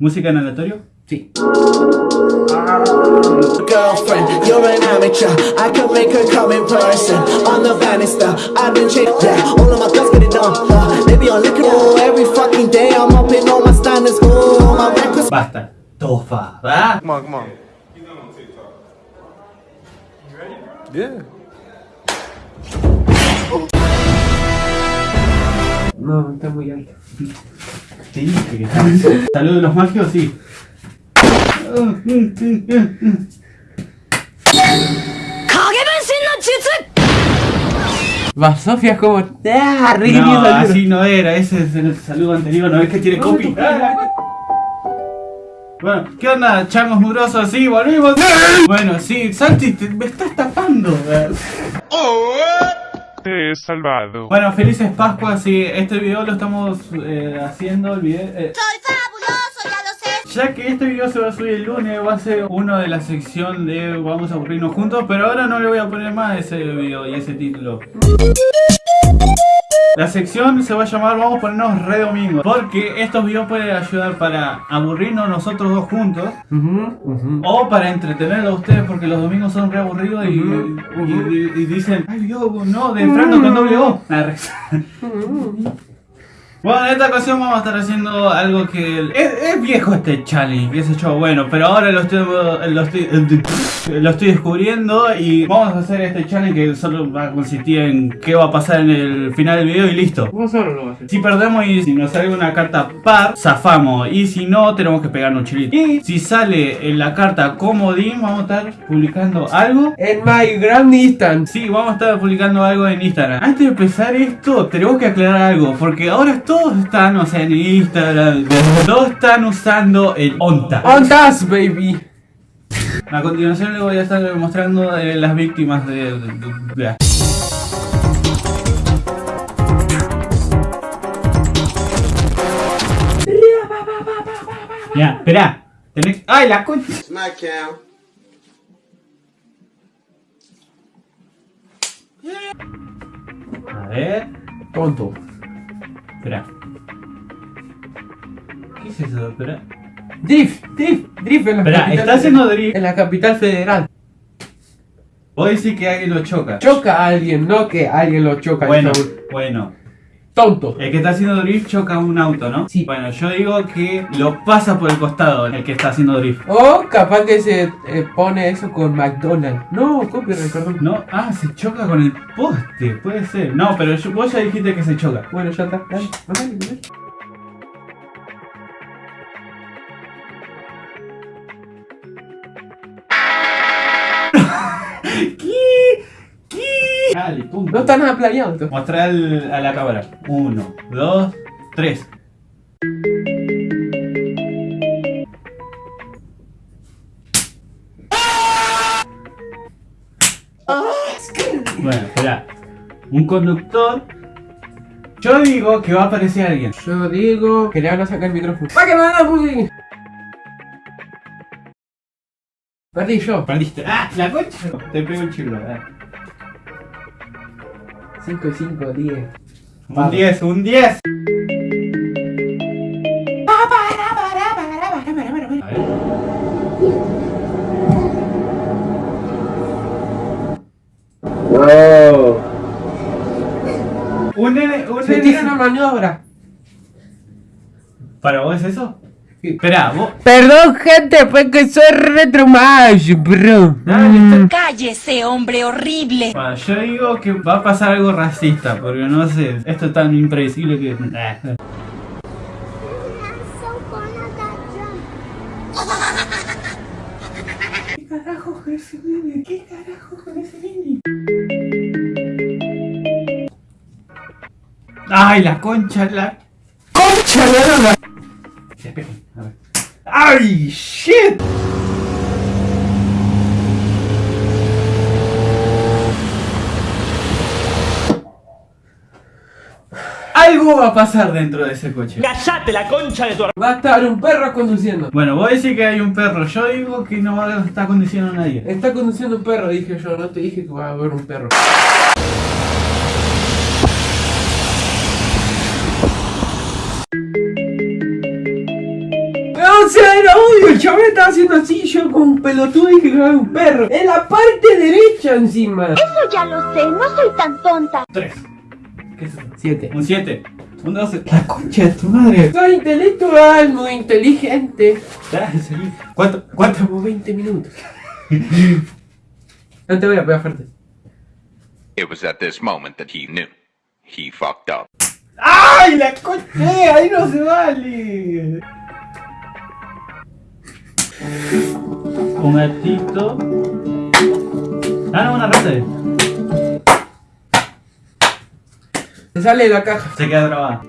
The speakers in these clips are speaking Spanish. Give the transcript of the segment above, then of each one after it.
¿Música en aleatorio? Sí. Girlfriend, you're an amateur. I can make her come in person. On the banister, I've been changed. Yeah, all of my girls get it done. Uh, they be on liquor oh, every fucking day. I'm up in all my standards. Oh, my records. Basta. Tofa. ¿verdad? Come on, come on. Yeah. No, está muy alto. Sí, dije que Salud de los mágicos, sí. Va Sofía es como. ¡Ah! No, así no era, ese es el saludo anterior, ¿no ves que tiene copy? Bueno, ¿qué onda, changos murosos? Sí, volvimos. Bueno, sí, Santi, te- me estás tapando. Te he salvado. Bueno, felices Pascuas, sí, este video lo estamos eh, haciendo, el video... eh, Soy fabuloso, ya lo sé. Ya que este video se va a subir el lunes, va a ser uno de la sección de Vamos a aburrirnos juntos, pero ahora no le voy a poner más ese video y ese título. La sección se va a llamar Vamos a ponernos re domingo, porque estos videos pueden ayudar para aburrirnos nosotros dos juntos, o para entretenerlos a ustedes, porque los domingos son re aburridos y, Ujú, y- ujú. y- y dicen, ay Dios, no, de Frando con doble O. Bueno, en esta ocasión vamos a estar haciendo algo que... Es, es viejo este challenge, sé yo, bueno, pero ahora lo estoy, lo, estoy, lo estoy descubriendo y vamos a hacer este challenge que solo va a consistir en qué va a pasar en el final del video y listo. Vos solo lo vas a hacer. Si perdemos y si nos sale una carta par, zafamos. Y si no, tenemos que pegarnos chilito. Y si sale en la carta comodín, vamos a estar publicando algo En My Grand Distance. Sí, vamos a estar publicando algo en Instagram. Antes de empezar esto, tenemos que aclarar algo, porque ahora todos están, o sea, en Instagram, todos están usando el ONTA. On task, baby. A continuación les voy a estar mostrando eh, las víctimas de... de- de- de- Ya, espera. Tenés... ¡Ay, la concha! A ver... Tonto. Espera. ¿Qué es eso? Espera. Drift, drift, drift en la Espera, capital está haciendo drift. En la capital federal. Vos decís que alguien lo choca. Choca a alguien, no que alguien lo choca. Bueno, bueno. Tonto. El que está haciendo drift choca un auto, ¿no? Sí. Bueno, yo digo que lo pasa por el costado el que está haciendo drift. O capaz que se eh, pone eso con McDonald's. No, copyright, perdón. No, ah, se choca con el poste, puede ser. No, pero yo- vos ya dijiste que se choca. Bueno, ya está. Dale, dale, dale. ¿Qué? ¿Qué? Dale, punto. No está nada planeado esto. Mostrar al- a la cámara. Uno, dos, tres. Bueno, espera. Un conductor. Yo digo que va a aparecer alguien. Yo digo que le van a sacar el micrófono. ¡Para que me Perdí yo. Perdiste. ¡Ah! La concha. Te pego el chilo. ah. 5 y 5, 10. Un 10, un 10. A ver. Un nene, un Se tira una maniobra. ¿Para vos es eso? Sí. Espera, vos. Perdón, gente, fue que soy retro más, bro. Dale, Cállese, hombre horrible. Bueno, yo digo que va a pasar algo racista, porque no sé, esto es tan impredecible que... ¿Qué carajo con ese nene? ¿Qué carajo con ese nene? ¡Ay, la concha, la... ¡Concha de la! Esperen, a ver. ¡Ay, shit! Algo va a pasar dentro de ese coche. Va a estar un perro conduciendo. Bueno, vos decís que hay un perro. Yo digo que no va a estar conduciendo a nadie. Está conduciendo un perro, dije yo, no te dije que va a haber un perro. O sea, era obvio, el chaval estaba haciendo así, yo con un pelotudo y que era un perro. En la parte derecha encima. Eso ya lo sé, no soy tan tonta. 3. ¿Qué es eso? Siete. Un 7. Un 12. La concha de tu madre. Soy intelectual, muy inteligente. ¿Cuánto? ¿Cuánto? Como 20 minutos. No te voy a pegar fuerte. It was at this moment that he knew. He fucked up. ¡Ay, la concha! ¡Eh, ahí no se vale! Un gatito. Ah, no, una rata. Se sale de la caja. Se queda grabada.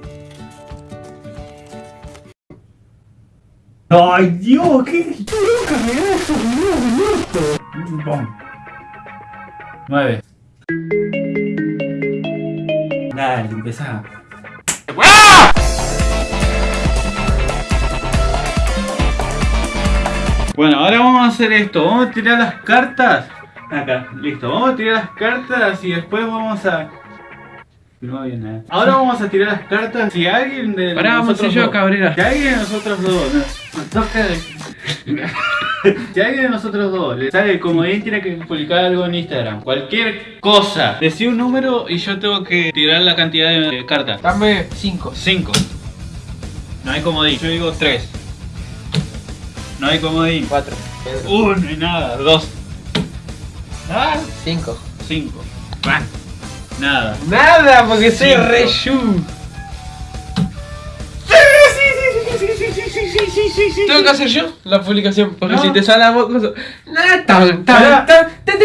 ¡Ay, Dios! ¡Qué loca me da estos videos de! Bom. Nueve. Dale, empezá. Bueno, ahora vamos a hacer esto. Vamos a tirar las cartas. Acá, listo. Vamos a tirar las cartas y después vamos a. No bien, eh. Ahora vamos a tirar las cartas. Si alguien de Pará, vamos yo, dos- Cabrera. Si alguien de nosotros dos. nos toca si alguien de nosotros dos le sale el comodín, tiene que publicar algo en Instagram. Cualquier cosa. Decí un número y yo tengo que tirar la cantidad de cartas. Dame 5. 5. No hay comodín. Yo digo 3. No hay comodín. 4. 1 no hay nada. 2. Ah, 5. 5. Nada. Nada, porque soy Cinco. re yu. Tengo que hacer yo la publicación, porque No. si te sale a vos cosa- Na, tan, tan, Pará. tan, tan.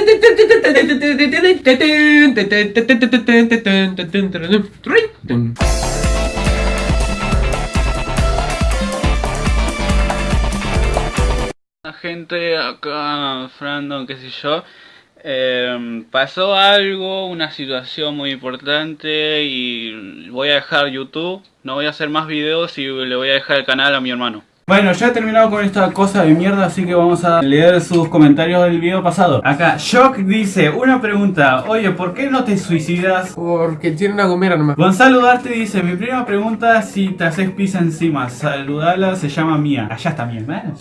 Acá, Frandon, qué sé yo, eh, pasó algo, una situación muy importante y voy a dejar YouTube, no voy a hacer más videos y le voy a dejar el canal a mi hermano. Bueno, ya he terminado con esta cosa de mierda, así que vamos a leer sus comentarios del video pasado. Acá, Shock dice, una pregunta, oye, ¿por qué no te suicidas? Porque tiene una gomera nomás. Gonzalo Darte dice, mi prima pregunta si te haces pizza encima, saludala, se llama Mía. Allá está mi hermana.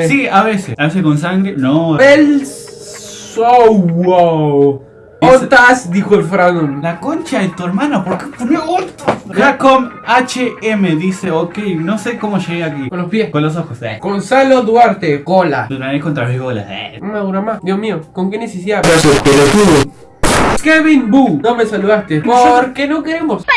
Sí, a veces, a veces con sangre, no. El Wow. Otas, dijo el Franon. La concha de tu hermano, ¿por qué pone otro? Jacom HM dice, ok, no sé cómo llegué aquí. Con los pies. Con los ojos, eh. Gonzalo Duarte, cola. Tu nariz contra mis bolas, eh. Una dura más. Dios mío, ¿con qué necesidad? Kevin Boo, no me saludaste. Porque no queremos. Boca.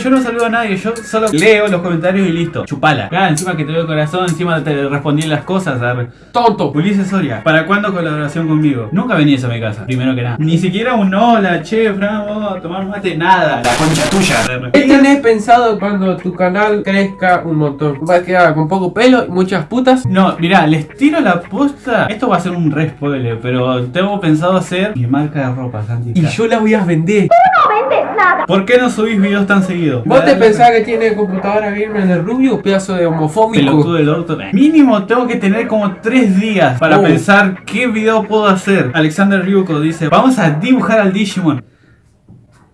Yo no saludo a nadie, yo solo leo los comentarios y listo. Chupala. Ah, encima que te veo corazón, encima te respondí las cosas. arre. Tonto. Ulises Soria, ¿para cuándo colaboración conmigo? Nunca venías a mi casa, primero que nada. Ni siquiera un hola, che, Fran, vamos a tomar mate, nada. La concha tuya. ¿Qué tenés pensado cuando tu canal crezca un montón? Va a quedar con poco pelo y muchas putas. No, mirá, les tiro la posta. Esto va a ser un re spoiler, pero tengo pensado hacer mi marca de ropa, Santi. Y yo las voy a vender. ¿Por qué no subís videos tan seguidos? ¿Vos te pensás que tiene computadora gamer de rubio? Pedazo de homofóbico. Pelotudo del orto. Mínimo tengo que tener como tres días para Oh. pensar qué video puedo hacer. Alexander Ryuko dice, vamos a dibujar al Digimon.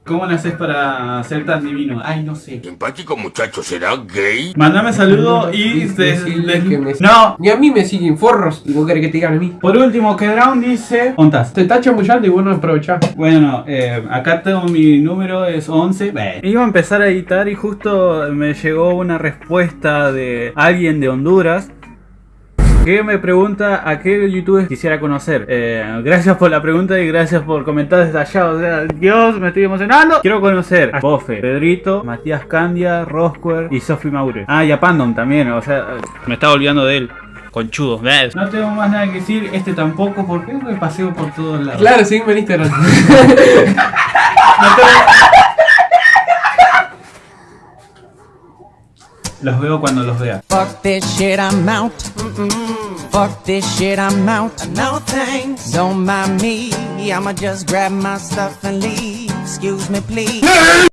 ¿Cómo le haces para ser tan divino? Ay, no sé. Simpático muchacho, ¿será gay? Mandame saludo y... Me- No. Ni a mí me siguen forros. Y vos querés que te digan a mí. Por último, que Drown dice... ¿Ontas? Te está chamullando y vos no aprovechás. Bueno, eh, acá tengo mi número, es 11. Iba a empezar a editar y justo me llegó una respuesta de alguien de Honduras que me pregunta a qué youtubers quisiera conocer. Eh, gracias por la pregunta y gracias por comentar desde allá. O sea, Dios, me estoy emocionando. Quiero conocer a Bofe, Pedrito, Matías Candia, Rosquer y Sophie Maure. Ah, y a Pandom también, o sea, me estaba olvidando de él. Conchudo. No tengo más nada que decir, este tampoco, porque me paseo por todos lados. Claro, seguime en Instagram. Los veo cuando los vea. Fuck this shit, I'm out. Fuck this shit, I'm out. No thanks. Don't mind me. I'ma just grab my stuff and leave. Excuse me, please.